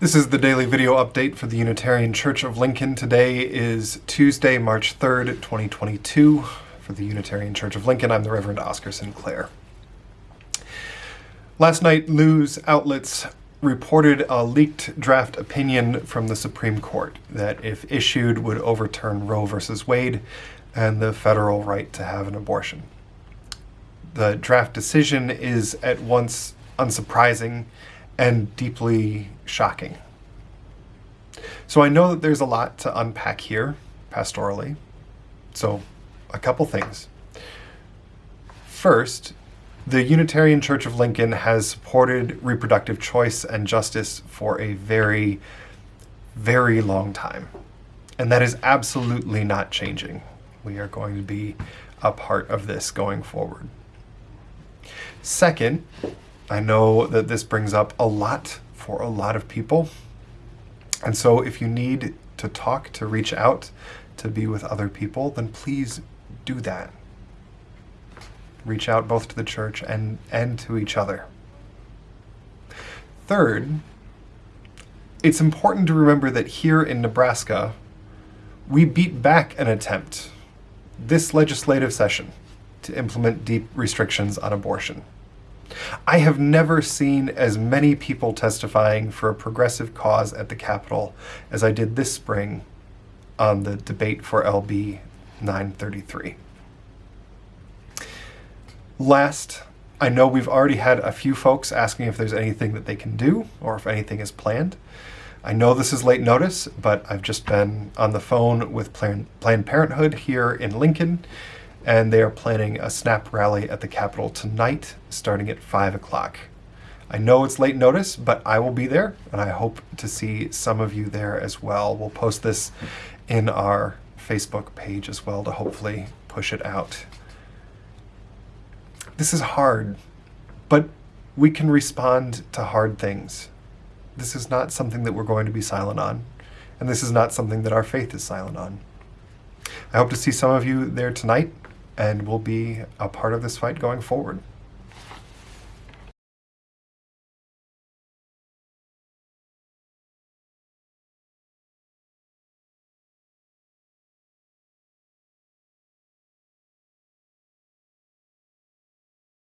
This is the daily video update for the Unitarian Church of Lincoln. Today is Tuesday, March 3rd, 2022. For the Unitarian Church of Lincoln, I'm the Reverend Oscar Sinclair. Last night, news outlets reported a leaked draft opinion from the Supreme Court that, if issued, would overturn Roe v. Wade and the federal right to have an abortion. The draft decision is at once unsurprising and deeply shocking. So I know that there's a lot to unpack here pastorally. So, a couple things. First, the Unitarian Church of Lincoln has supported reproductive choice and justice for a very, very long time. And that is absolutely not changing. We are going to be a part of this going forward. Second, I know that this brings up a lot for a lot of people. And so if you need to talk, to reach out, to be with other people, then please do that. Reach out both to the church and, and to each other. Third, it's important to remember that here in Nebraska, we beat back an attempt this legislative session to implement deep restrictions on abortion. I have never seen as many people testifying for a progressive cause at the Capitol as I did this spring on the debate for LB 933. Last, I know we've already had a few folks asking if there's anything that they can do or if anything is planned. I know this is late notice, but I've just been on the phone with Planned Parenthood here in Lincoln and they are planning a snap rally at the Capitol tonight, starting at 5 o'clock. I know it's late notice, but I will be there, and I hope to see some of you there as well. We'll post this in our Facebook page as well to hopefully push it out. This is hard, but we can respond to hard things. This is not something that we're going to be silent on, and this is not something that our faith is silent on. I hope to see some of you there tonight and will be a part of this fight going forward.